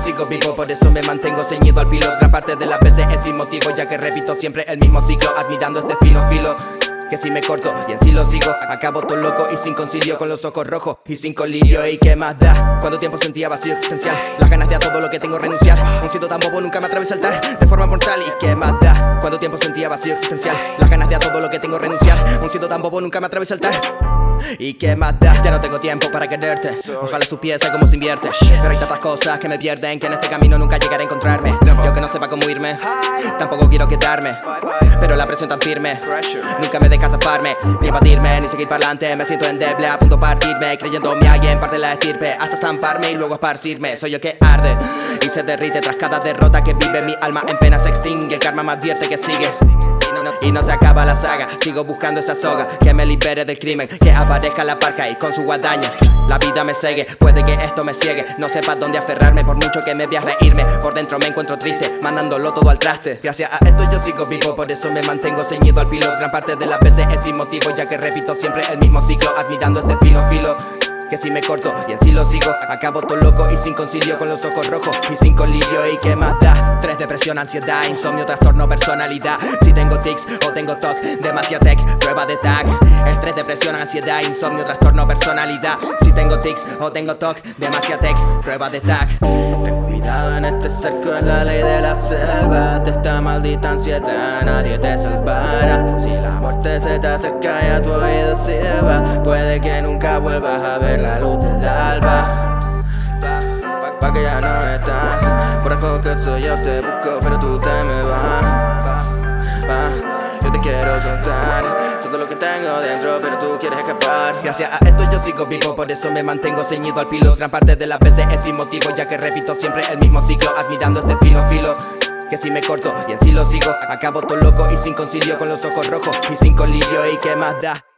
sigo vivo Por eso me mantengo ceñido al piloto Gran parte de las veces es sin motivo Ya que repito siempre el mismo ciclo Admirando este fino filo que si me corto y en sí lo sigo. Acabo todo loco y sin concilio Con los ojos rojos y sin colirio. ¿Y qué más da? Cuando tiempo sentía vacío existencial Las ganas de a todo lo que tengo renunciar. Un siento tan bobo nunca me atrevo a saltar De forma mortal. ¿Y qué más da? Cuando tiempo sentía vacío existencial Las ganas de a todo lo que tengo renunciar. Un siento tan bobo nunca me atrevo a saltar ¿Y qué más da? Ya no tengo tiempo para quererte. Ojalá supiese cómo se invierte. Pero hay tantas cosas que me pierden Que en este camino nunca llegaré a encontrarme. Yo que no sepa cómo irme. Tampoco quiero quedarme. Pero la presión tan firme. Nunca me deja zafarme Ni abatirme, ni seguir para adelante. Me siento endeble, a punto de partirme. Creyéndome alguien, parte de la estirpe Hasta estamparme y luego esparcirme. Soy yo que arde y se derrite Tras cada derrota que vive mi alma en pena. Se extingue El karma me advierte que sigue y no se acaba la saga, sigo buscando esa soga Que me libere del crimen, que aparezca la parca y con su guadaña. La vida me sigue, puede que esto me ciegue. No sepa dónde aferrarme por mucho que me vea reírme. Por dentro me encuentro triste, mandándolo todo al traste. Gracias a esto yo sigo vivo, por eso me mantengo ceñido al piloto Gran parte de las veces es sin motivo, ya que repito siempre el mismo ciclo Admirando este fino filo que si me corto y en sí lo sigo Acabo todo loco y sin concilio con los ojos rojos y sin colirio y qué más da Tres depresión, ansiedad, insomnio, trastorno, personalidad. Si tengo tics o tengo TOC, demasiado tech, prueba de tag. Estrés, depresión, ansiedad, insomnio, trastorno, personalidad. Si tengo tics o tengo TOC, demasiado tech, prueba de tag. Ten cuidado en este cerco, es la ley de la selva. De esta maldita ansiedad nadie te salvará se te acerca y a tu oído sirva Puede que nunca vuelvas a ver la luz del alba. Pa, pa que ya no estás. Por soy yo te busco pero tú te me vas. Pa, Yo te quiero soltar. Todo lo que tengo dentro pero tú quieres escapar. Gracias a esto yo sigo vivo Por eso me mantengo ceñido al piloto Gran parte de las veces es sin motivo Ya que repito siempre el mismo ciclo Admirando este fino filo que si me corto y en sí lo sigo Acabo todo loco y sin concilio Con los ojos rojos y sin colirio ¿Y qué más da?